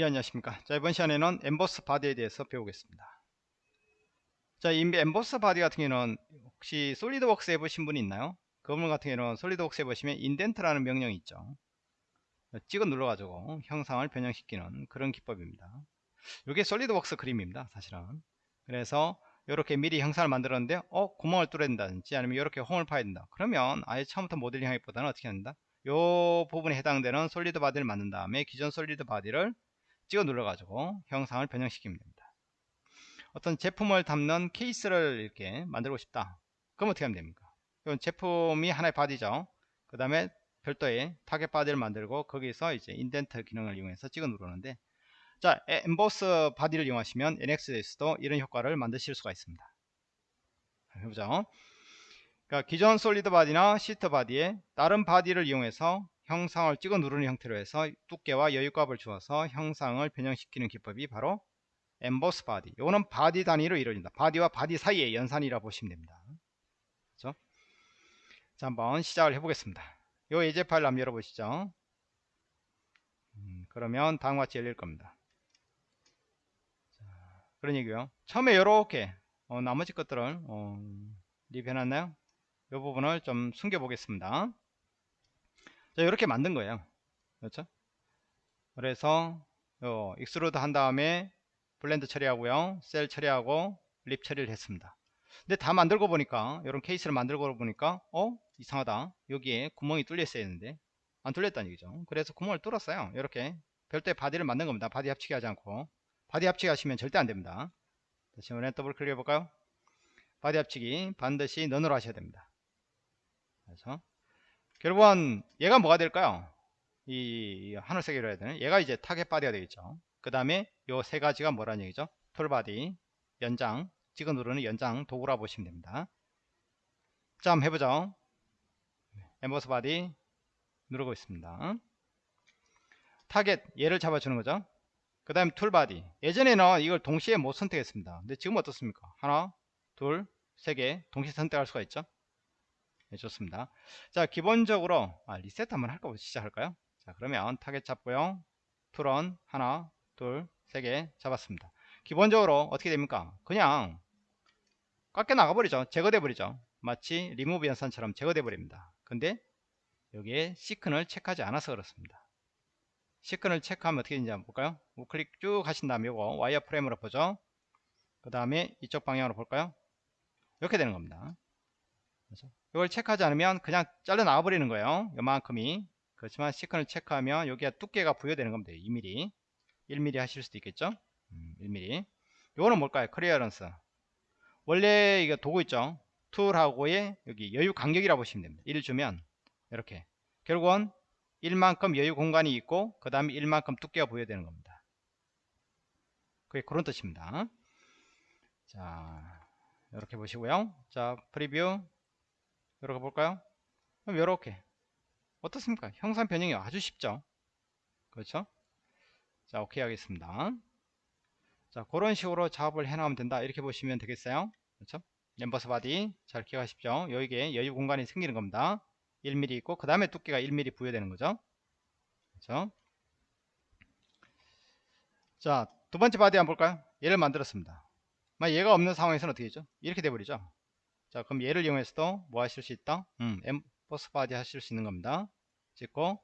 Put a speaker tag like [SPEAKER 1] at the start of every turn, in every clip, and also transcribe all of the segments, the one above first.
[SPEAKER 1] 예 안녕하십니까. 자 이번 시간에는 emboss body에 대해서 배우겠습니다. 자 이 emboss body 같은 경우는 혹시 SolidWorks 해보신 분이 있나요? 그 부분 같은 경우는 SolidWorks 해보시면 indent라는 명령이 있죠. 찍어 눌러 가지고 형상을 변형시키는 그런 기법입니다. 이게 SolidWorks 그림입니다 사실은. 그래서 이렇게 미리 형상을 만들었는데 어 구멍을 뚫어야 된다든지 아니면 이렇게 홈을 파야 된다. 그러면 아예 처음부터 모델링 하기보다는 어떻게 한다? 요 부분에 해당되는 solid body를 만든 다음에 기존 solid body를 찍어 눌러 가지고 형상을 변형시키면 됩니다. 어떤 제품을 담는 케이스를 이렇게 만들고 싶다. 그럼 어떻게 하면 됩니까? 이건 제품이 하나의 body죠. 그 다음에 별도의 target body를 만들고 거기서 이제 indent 기능을 이용해서 찍어 누르는데 자 emboss body를 이용하시면 NX에서도 이런 효과를 만드실 수가 있습니다. 해보죠. 그러니까 기존 solid body나 sheet body에 다른 body를 이용해서 형상을 찍어 누르는 형태로 해서 두께와 여유값을 주어서 형상을 변형시키는 기법이 바로 emboss body. 이거는 body 단위로 이루어진다. body와 body 사이의 연산이라 보시면 됩니다. 그렇죠? 자 한번 시작을 해보겠습니다. 요 예제 파일 한번 열어보시죠. 음, 그러면 다음과 같이 열릴 겁니다. 자, 그런 얘기요. 처음에 이렇게 어, 나머지 것들을 어, 리뷰해놨나요? 이 부분을 좀 숨겨 보겠습니다 자 이렇게 만든 거예요. 그렇죠? 그래서 요 extrude 한 다음에 blend 처리하고요. shell 처리하고 lip 처리를 했습니다. 근데 다 만들고 보니까 이런 케이스를 만들고 보니까 어? 이상하다. 여기에 구멍이 뚫려 있어야 했는데. 안 뚫렸다는 얘기죠. 그래서 구멍을 뚫었어요. 이렇게. 별도의 body를 만든 겁니다. body 합치기 하지 않고. body 합치기 하시면 절대 안 됩니다. 다시 한번 더블 클릭 해 볼까요? body 합치기 반드시 none으로 하셔야 됩니다. 그래서 결국은 얘가 뭐가 될까요? 이 하늘색으로 해야 되는 얘가 이제 target body가 되겠죠. 그 다음에 요 세 가지가 뭐라는 얘기죠? tool body, 연장, 찍어 누르는 연장 도구라 보시면 됩니다. 자, 한번 해보죠. Emboss Body 누르고 있습니다. 타겟 얘를 잡아주는 거죠. 그 다음에 tool body 예전에는 이걸 동시에 못 선택했습니다. 근데 지금 어떻습니까? 하나, 둘, 세 개 동시에 선택할 수가 있죠. 네, 좋습니다. 자, 기본적으로 아, 리셋 한번 할까 시작할까요? 자, 그러면 타겟 잡고요. tool은 하나, 둘, 세 개 잡았습니다. 기본적으로 어떻게 됩니까? 그냥 깎여 나가 버리죠. 제거돼 버리죠. 마치 리무브 연산처럼 제거돼 버립니다. 근데 여기에 thicken을 체크하지 않아서 그렇습니다. thicken을 체크하면 어떻게 되는지 한번 볼까요? 우클릭 쭉 하신 다음에 이거 wireframe으로 보죠. 그 다음에 이쪽 방향으로 볼까요? 이렇게 되는 겁니다. 그렇죠? 이걸 체크하지 않으면 그냥 잘라 나와 버리는 거예요. 요만큼이. 그렇지만 thicken을 체크하면 여기가 두께가 부여되는 겁니다. 2mm 1mm 하실 수도 있겠죠? 음, 1mm 요거는 뭘까요? clearance 원래 이거 도구 있죠? tool하고의 여기 여유 간격이라고 보시면 됩니다. 1 주면 이렇게. 결국은 1만큼 여유 공간이 있고 그 다음에 1만큼 두께가 부여되는 겁니다. 그게 그런 뜻입니다. 자 이렇게 보시고요. 자 preview 들어가 볼까요? 그럼 이렇게 어떻습니까? 형상 변형이 아주 쉽죠? 그렇죠? 자, 오케이 하겠습니다. 자, 그런 식으로 작업을 해나가면 된다. 이렇게 보시면 되겠어요. 그렇죠? Emboss Body 잘 기억하십시오. 여기에 여유 공간이 생기는 겁니다. 1mm 있고 그 다음에 두께가 1mm 부여되는 거죠. 그렇죠? 자, 두 번째 body 한번 볼까요? 얘를 만들었습니다. 얘가 없는 상황에서는 어떻게 되죠? 이렇게 돼버리죠. 자 그럼 얘를 이용해서도 뭐 하실 수 있다? 음, Emboss Body 하실 수 있는 겁니다. 찍고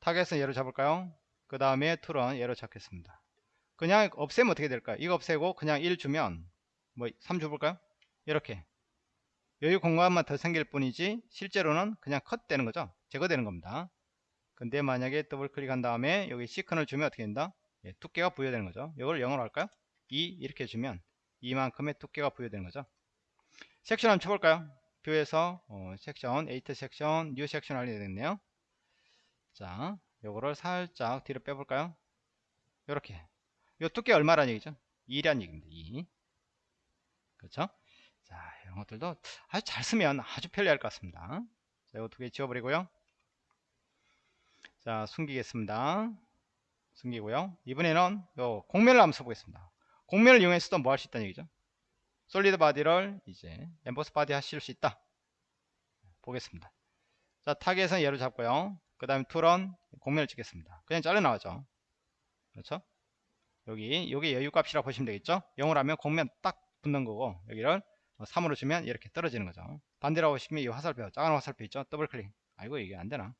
[SPEAKER 1] 타겟은 얘로 잡을까요? 그 다음에 tool은 얘로 잡겠습니다. 그냥 없애면 어떻게 될까요? 이거 없애고 그냥 1 주면 뭐 3 줘볼까요? 이렇게 여유 공간만 더 생길 뿐이지 실제로는 그냥 컷 되는 거죠. 제거되는 겁니다. 근데 만약에 더블 클릭한 다음에 여기 thicken을 주면 어떻게 된다? 예, 두께가 부여되는 거죠. 이걸 0으로 할까요? 2 이렇게 주면 이만큼의 두께가 부여되는 거죠. 섹션 한번 쳐볼까요? view에서 어, section, edit section, new section 하게 되겠네요. 자, 요거를 살짝 뒤로 빼볼까요? 요렇게. 요 두께 얼마라는 얘기죠? 2란 얘기입니다. 2. 그렇죠? 자, 이런 것들도 아주 잘 쓰면 아주 편리할 것 같습니다. 자, 이거 두 개 지워버리고요. 자, 숨기겠습니다. 숨기고요. 이번에는 요 곡면을 한번 써보겠습니다. 곡면을 이용해서도 뭐 할 수 있다는 얘기죠? solid body를 이제 Emboss Body 하실 수 있다. 보겠습니다. 자 타겟은 얘를 잡고요. 그 다음에 tool은 곡면을 찍겠습니다. 그냥 잘라 나가죠. 그렇죠? 여기 여기 여유값이라고 보시면 되겠죠? 0을 하면 곡면 딱 붙는 거고 여기를 3으로 주면 이렇게 떨어지는 거죠. 반대로 보시면 이 화살표 작은 화살표 있죠? 더블 클릭 아이고 이게 안되나?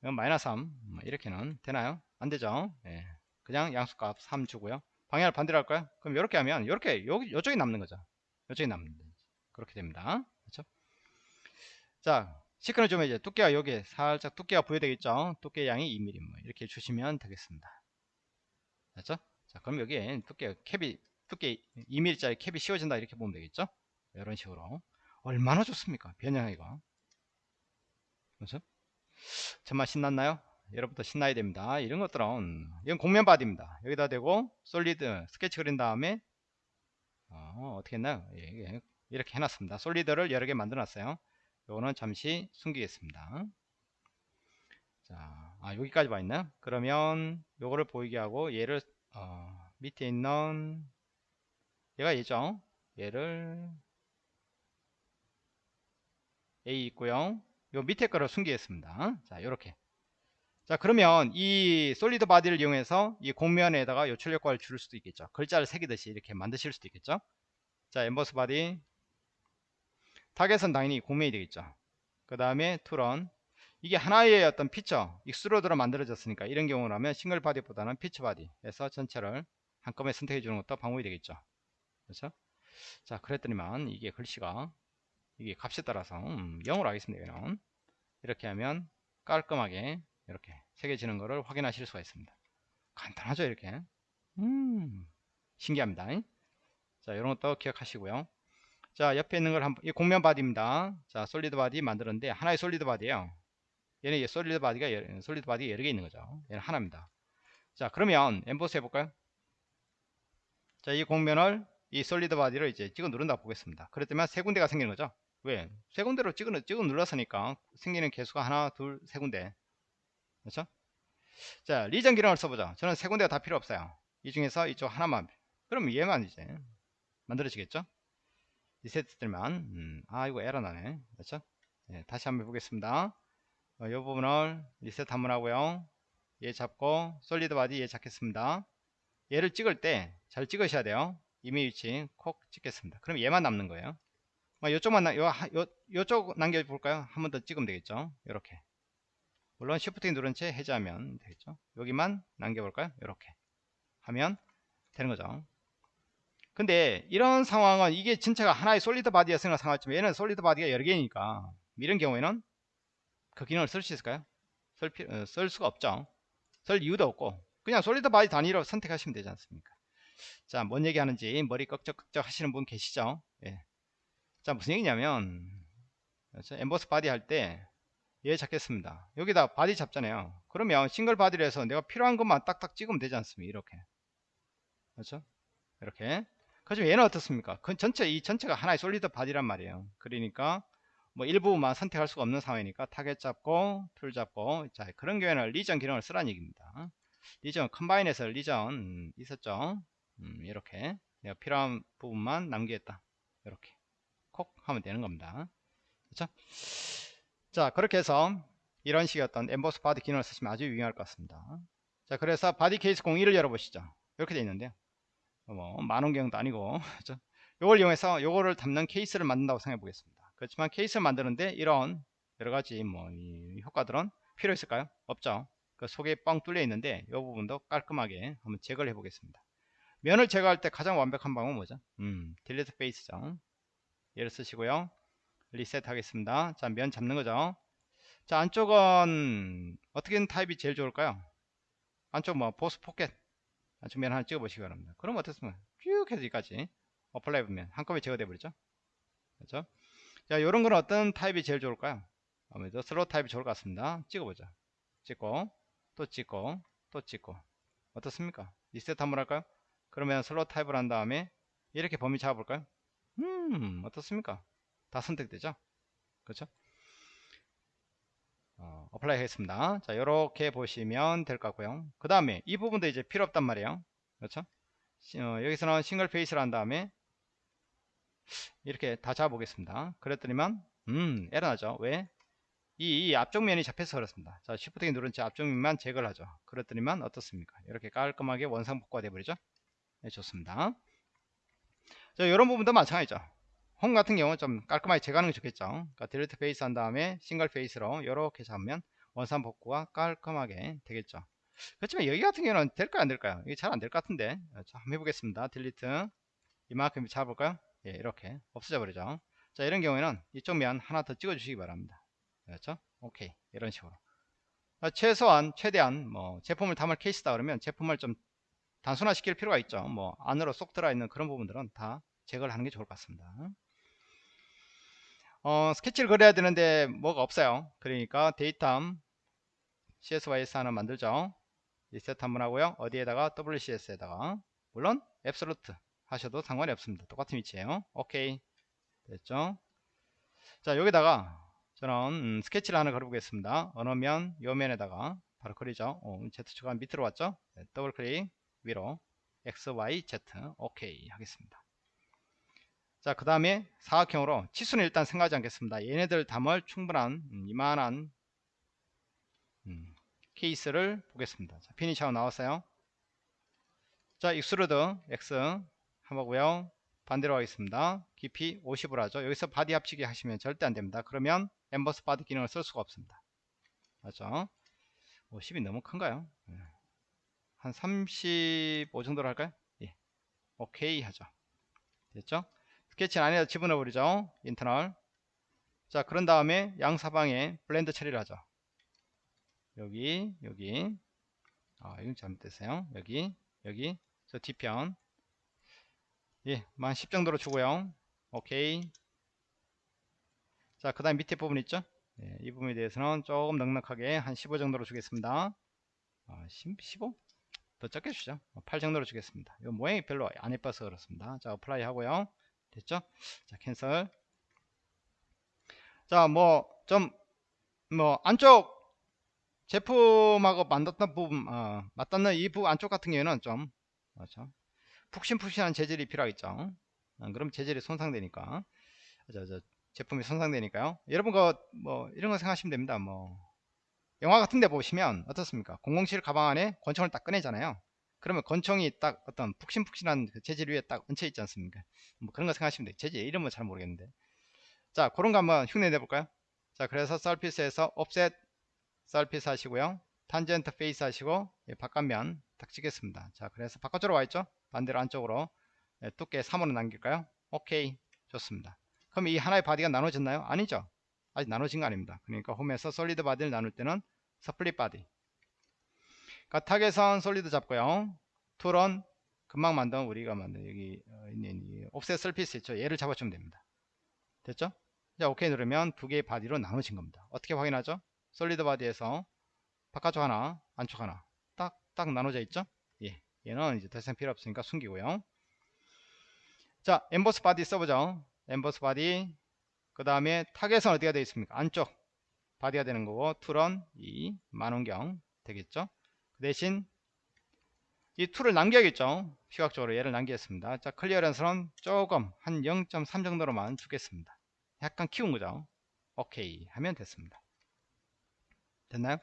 [SPEAKER 1] 이건 마이너스 3뭐 이렇게는 되나요? 안되죠? 예. 그냥 양수값 3 주고요 방향을 반대로 할까요? 그럼 이렇게 하면 이렇게 여기 이쪽이 남는 거죠. 이쪽이 남는 거죠. 그렇게 됩니다. 그렇죠? 자 시크는 좀 이제 두께가 여기 살짝 두께가 부여되겠죠? 두께 양이 2mm 뭐 이렇게 주시면 되겠습니다. 됐죠? 자 그럼 여기에 두께 캡이 두께 2mm짜리 캡이 씌워진다 이렇게 보면 되겠죠? 이런 식으로. 얼마나 좋습니까? 변형이가. 그렇죠? 정말 신났나요 여러분도 신나야 됩니다 이런 것들은 이건 곡면 body입니다 여기다 대고 solid 스케치 그린 다음에 어, 떻게 했나요 예, 이렇게 해놨습니다 solid를 여러 개 만들어 놨어요 요거는 잠시 숨기겠습니다 자, 아, 여기까지 와 있나요? 그러면 요거를 보이게 하고 얘를 어, 밑에 있는 얘가 얘죠. 얘를 얘 있고요. 요 밑에 거를 숨기겠습니다. 자, 요렇게. 자, 그러면 이 solid body를 이용해서 이 곡면에다가 요철 효과를 줄 수도 있겠죠. 글자를 새기듯이 이렇게 만드실 수도 있겠죠. 자, Emboss Body 타겟은 당연히 곡면이 되겠죠. 그 다음에 tool은 이게 하나의 어떤 feature extrude로 만들어졌으니까 이런 경우라면 single body보다는 feature body에서 전체를 한꺼번에 선택해 주는 것도 방법이 되겠죠 그렇죠 자 그랬더니만 이게 글씨가 이게 값에 따라서 음, 0으로 하겠습니다 여기는 이렇게 하면 깔끔하게 이렇게 새겨지는 것을 확인하실 수가 있습니다 간단하죠 이렇게 음 신기합니다 자 이런 것도 기억하시고요 자 옆에 있는 걸 한번 이 곡면 body입니다 자 solid body 만들었는데 하나의 solid body에요 얘는 solid body가 solid body 여러 개 있는 거죠. 얘는 하나입니다. 자, 그러면 emboss 해볼까요? 자, 이 곡면을 이 solid body를 이제 찍어 누른다 보겠습니다. 그랬더니 세 군데가 생기는 거죠. 왜? 세 군데로 찍어, 찍어 눌렀으니까 생기는 개수가 하나, 둘, 세 군데. 그렇죠? 자, region 기능을 써보자. 저는 세 군데가 다 필요 없어요. 이 중에서 이쪽 하나만. 그럼 얘만 이제 만들어지겠죠? 리셋 들면 음, 아 이거 에러 나네. 그렇죠? 네, 다시 한번 해보겠습니다. 어, 이 부분을 리셋 한번 하고요 얘 잡고 solid body 얘 잡겠습니다 얘를 찍을 때 잘 찍으셔야 돼요 이미 위치 콕 찍겠습니다 그럼 얘만 남는 거예요 뭐 요쪽만 요, 요, 요쪽 남겨볼까요 한 번 더 찍으면 되겠죠 이렇게 물론 Shift 누른 채 해제하면 되겠죠 여기만 남겨볼까요 이렇게 하면 되는 거죠 근데 이런 상황은 이게 진짜가 하나의 solid body였으면 상관없지만 얘는 solid body가 여러 개니까 이런 경우에는 그 기능을 쓸 수 있을까요? 쓸, 필, 어, 쓸 수가 없죠. 쓸 이유도 없고 그냥 solid body 단위로 선택하시면 되지 않습니까? 자, 뭔 얘기 하는지 머리 긁적긁적 하시는 분 계시죠? 예. 자, 무슨 얘기냐면? emboss body 할 때 얘 잡겠습니다. 여기다 body 잡잖아요. 그러면 single body를 해서 내가 필요한 것만 딱딱 찍으면 되지 않습니까? 이렇게. 그렇죠? 이렇게. 그렇지만 얘는 어떻습니까? 그 전체 이 전체가 하나의 solid body란 말이에요. 그러니까 뭐 일부만 선택할 수가 없는 상황이니까 타겟 잡고 tool 잡고 자 그런 경우에는 region 기능을 쓰라는 얘기입니다 region combine에서 region 음, 있었죠 음, 이렇게 내가 필요한 부분만 남기겠다 이렇게 콕 하면 되는 겁니다 그렇죠 자 그렇게 해서 이런 식의 어떤 emboss body 기능을 쓰시면 아주 유용할 것 같습니다 자 그래서 body case 01을 열어보시죠 이렇게 되어 있는데요 뭐 망원경도 아니고 요걸 이용해서 요거를 담는 케이스를 만든다고 생각해 보겠습니다 그렇지만 케이스를 만드는데 이런 여러가지 뭐 효과들은 필요 있을까요? 없죠. 그 속에 뻥 뚫려 있는데 이 부분도 깔끔하게 한번 제거를 해 보겠습니다. 면을 제거할 때 가장 완벽한 방법은 뭐죠? 음, delete face죠. 얘를 쓰시고요. 리셋 하겠습니다. 자, 면 잡는 거죠. 자, 안쪽은 어떤 타입이 제일 좋을까요? 안쪽 뭐 boss pocket 안쪽 면 하나 찍어 보시기 바랍니다. 그럼 어떻습니까? 쭉 해서 여기까지 apply 보면 한꺼번에 제거돼 버리죠. 그렇죠? 자, 요런 건 어떤 타입이 제일 좋을까요? 아무래도 슬로우 타입이 좋을 것 같습니다. 찍어보자. 찍고, 또 찍고, 또 찍고. 어떻습니까? 리셋 한번 할까요? 그러면 슬로우 타입을 한 다음에 이렇게 범위 잡아볼까요? 음, 어떻습니까? 다 선택되죠? 그렇죠? 어, apply 하겠습니다. 자, 이렇게 보시면 될 것 같고요. 그 다음에 이 부분도 이제 필요 없단 말이에요. 그렇죠? 어, 여기서는 single face를 한 다음에 이렇게 다 잡아보겠습니다. 그랬더니만 음 에러 나죠. 왜? 이, 이 앞쪽 면이 잡혀서 그렇습니다. 자, 키 누른 채 앞쪽 면만 제거를 하죠. 그랬더니만 어떻습니까? 이렇게 깔끔하게 원상 복구가 되버리죠. 네, 좋습니다. 자, 이런 부분도 마찬가지죠. 홈 같은 경우 좀 깔끔하게 제거하는 게 좋겠죠. 그러니까 delete face 한 다음에 single face로 이렇게 잡으면 원상 복구가 깔끔하게 되겠죠. 그렇지만 여기 같은 경우는 될까요 안 될까요? 이게 잘 안 될 것 같은데. 자, 한번 해보겠습니다. 딜리트 이만큼 잡아볼까요? 예, 이렇게 없어져 버리죠. 자, 이런 경우에는 이쪽 면 하나 더 찍어 주시기 바랍니다. 그렇죠? 오케이. 이런 식으로. 아, 최소한, 최대한, 뭐, 제품을 담을 케이스다 그러면 제품을 좀 단순화 시킬 필요가 있죠. 뭐, 안으로 쏙 들어있는 그런 부분들은 다 제거를 하는 게 좋을 것 같습니다. 어, 스케치를 그려야 되는데 뭐가 없어요. 그러니까 데이터 CSYS 하나 만들죠. 리셋 한번 하고요. 어디에다가 WCS에다가 물론 absolute 하셔도 상관이 없습니다. 똑같은 위치에요. 오케이. 됐죠? 자, 여기다가 저는 음, 스케치를 하나 그려보겠습니다. 어느 면, 요 면에다가 바로 그리죠. 어, Z축가 밑으로 왔죠? 네, 더블 클릭 위로 X, Y, Z 오케이 하겠습니다. 자, 그 다음에 사각형으로 치수는 일단 생각하지 않겠습니다. 얘네들 담을 충분한 음, 이만한 음, 케이스를 보겠습니다. 자, 피니시하고 나왔어요. 자, extrude X 한번 보고요. 반대로 하겠습니다. 깊이 50으로 하죠. 여기서 body 합치기 하시면 절대 안 됩니다. 그러면 emboss body 기능을 쓸 수가 없습니다. 맞죠? 50이 너무 큰가요? 예. 한35 정도로 할까요? 예. 오케이 하죠. 됐죠? 스케치 안에다 집어넣어 버리죠. internal. 자, 그런 다음에 양사방에 blend 처리를 하죠. 여기, 여기. 아, 이건 잘못됐어요. 여기, 여기. 저 뒤편. 예, 한 10 정도로 주고요. 오케이. 자, 그 다음 밑에 부분 있죠? 예, 이 부분에 대해서는 조금 넉넉하게 한 15 정도로 주겠습니다. 아, 15? 더 적게 주죠. 8 정도로 주겠습니다. 이 모양이 별로 안 예뻐서 그렇습니다. 자, apply 하고요. 됐죠? 자, 캔슬. 자, 뭐, 좀, 뭐, 안쪽 제품하고 맞닿는 부분, 어, 맞닿는 이 부분 안쪽 같은 경우에는 좀, 그렇죠? 푹신푹신한 재질이 필요하겠죠. 어, 그럼 재질이 손상되니까. 저, 저, 제품이 손상되니까요. 여러분, 그, 뭐, 이런 거 생각하시면 됩니다. 뭐, 영화 같은 데 보시면 어떻습니까? 007 가방 안에 권총을 딱 꺼내잖아요. 그러면 권총이 딱 어떤 푹신푹신한 그 재질 위에 딱 얹혀 있지 않습니까? 뭐 그런 거 생각하시면 돼요. 재질 이름은 잘 모르겠는데. 자, 그런 거 한번 흉내 내볼까요? 자, 그래서 서피스에서 offset 서피스 하시고요. tangent face 하시고 예, 바깥면 딱 찍겠습니다. 자, 그래서 바깥쪽으로 와 있죠? 반대로 안쪽으로 예, 두께 3으로 남길까요? 오케이. 좋습니다. 그럼 이 하나의 body가 나눠졌나요? 아니죠. 아직 나눠진 거 아닙니다. 그러니까 홈에서 solid body를 나눌 때는 split body 그러니까 target은 solid 잡고요. tool은 금방 만든 우리가 만든 여기 어, 있는 offset surface 있죠. 얘를 잡아주면 됩니다. 됐죠? 자, 오케이 누르면 두 개의 body로 나눠진 겁니다. 어떻게 확인하죠? solid body에서 바깥쪽 하나, 안쪽 하나 딱, 딱 나눠져 있죠? 예. 얘는 이제 더 이상 필요 없으니까 숨기고요. 자, emboss body 써보죠. Emboss body. 그 다음에 target은 어디가 되어 있습니까? 안쪽 body가 되는 거고, tool은 이 망원경 되겠죠? 그 대신 이 tool을 남겨야겠죠. 시각적으로 얘를 남기겠습니다. 자 clearance는 조금 한 0.3 정도로만 주겠습니다. 약간 키운 거죠. 오케이 하면 됐습니다. 됐나요?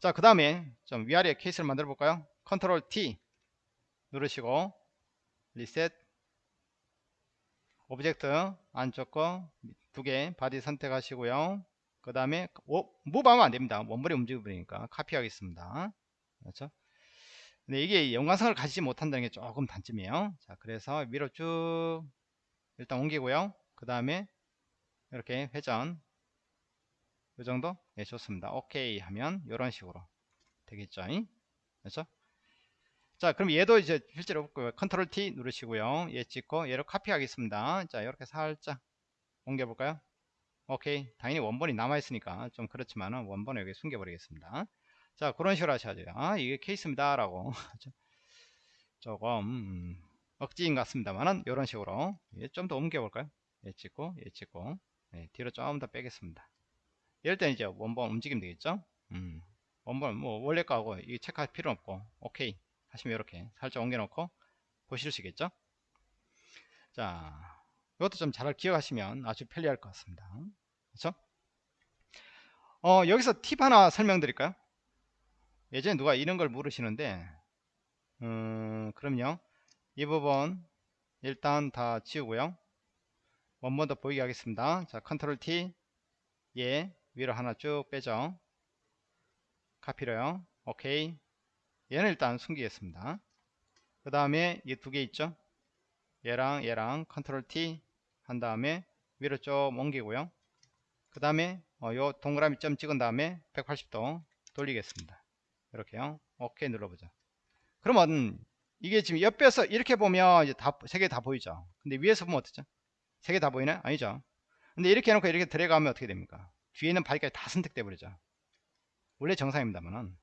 [SPEAKER 1] 자 그 다음에 좀 위아래 케이스를 만들어 볼까요? 컨트롤 T 누르시고 리셋. Object 안쪽 거 두 개 body 선택하시고요. 그 다음에 move하면 안됩니다. 원본이 움직여버리니까 카피하겠습니다 그렇죠? 근데 이게 연관성을 가지지 못한다는 게 조금 단점이에요. 자, 그래서 위로 쭉 일단 옮기고요. 그 다음에 이렇게 회전 이 정도? 네, 좋습니다. 오케이 하면 이런 식으로 되겠죠. 그렇죠? 자, 그럼 얘도 이제 실제로 컨트롤 T 누르시고요. 얘 찍고 얘를 카피하겠습니다. 자, 이렇게 살짝 옮겨볼까요? 오케이. 당연히 원본이 남아있으니까 좀 그렇지만은 원본을 여기 숨겨버리겠습니다. 자 그런 식으로 하셔야 돼요. 아 이게 케이스입니다 라고. 조금 음, 억지인 것 같습니다만은 이런 식으로. 예, 좀더 옮겨 볼까요? 예 찍고 예 찍고. 예, 뒤로 좀 더 빼겠습니다. 이럴 때는 이제 원본 움직이면 되겠죠? 음, 원본 뭐 원래 거하고 이 체크할 필요 없고 오케이. 하시면 이렇게 살짝 옮겨 놓고 보실 수 있겠죠? 자 이것도 좀 잘 기억하시면 아주 편리할 것 같습니다. 그렇죠 어, 여기서 팁 하나 설명드릴까요? 예전에 누가 이런 걸 물으시는데, 음, 그럼요. 이 부분 일단 다 지우고요. 원본 더 보이게 하겠습니다. 자, 컨트롤 T, 예, 위로 하나 쭉 빼죠. 카피로요. 오케이. 얘는 일단 숨기겠습니다. 그 다음에 이 두 개 있죠? 얘랑 얘랑 컨트롤 T 한 다음에 위로 좀 옮기고요. 그 다음에 어, 요 동그라미 점 찍은 다음에 180도 돌리겠습니다. 이렇게요. 오케이 눌러보죠. 그러면 이게 지금 옆에서 이렇게 보면 이제 다, 세개 다 보이죠. 근데 위에서 보면 어떻죠? 세 개 다 보이나요? 아니죠. 근데 이렇게 해놓고 이렇게 들어가면 어떻게 됩니까? 뒤에 있는 바위까지 다 선택돼 버리죠. 원래 정상입니다만은.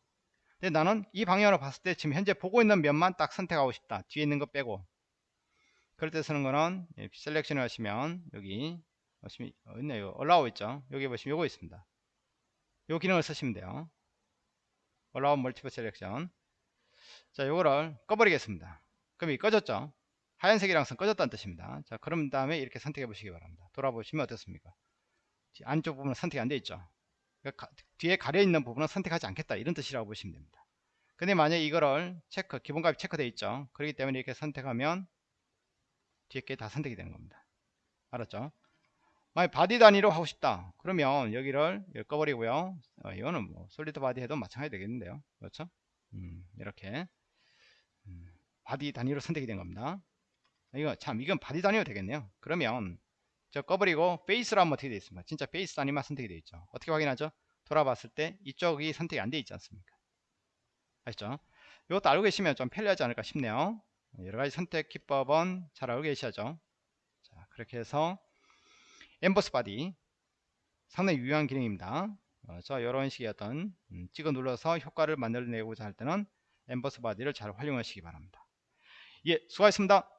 [SPEAKER 1] 근데 나는 이 방향으로 봤을 때 지금 현재 보고 있는 면만 딱 선택하고 싶다. 뒤에 있는 거 빼고. 그럴 때 쓰는 거는 예, 셀렉션을 하시면 여기 보시면 어, 있네요. 올라오 있죠. 여기 보시면 요거 있습니다. 요 기능을 쓰시면 돼요. 올라온 multiple selection. 자, 요거를 꺼버리겠습니다. 그럼 이 꺼졌죠? 하얀색이랑 선 꺼졌다는 뜻입니다. 자, 그럼 다음에 이렇게 선택해 보시기 바랍니다. 돌아보시면 어떻습니까? 안쪽 부분은 선택이 안 돼 있죠. 그러니까 가, 뒤에 가려 있는 부분은 선택하지 않겠다 이런 뜻이라고 보시면 됩니다. 근데 만약 이거를 체크 기본값이 체크되어 있죠. 그렇기 때문에 이렇게 선택하면 뒤에 게 다 선택이 되는 겁니다. 알았죠? 만약 body 단위로 하고 싶다. 그러면 여기를 꺼버리고요. 어, 이거는 뭐 solid body 해도 마찬가지 되겠는데요. 그렇죠? 음, 이렇게 음, body 단위로 선택이 된 겁니다. 이거 참 이건 body 단위로 되겠네요. 그러면 저 꺼버리고 face로 하면 어떻게 되어 있습니까? 진짜 face 단위만 선택이 되어 있죠. 어떻게 확인하죠? 돌아봤을 때 이쪽이 선택이 안 되어 있지 않습니까? 아시죠? 이것도 알고 계시면 좀 편리하지 않을까 싶네요. 여러가지 선택 기법은 잘 알고 계셔야죠. 자, 그렇게 해서 emboss body 상당히 유용한 기능입니다. 그래서 이런 식의 어떤 음, 찍어 눌러서 효과를 만들어내고자 할 때는 emboss body를 잘 활용하시기 바랍니다. 예, 수고하셨습니다.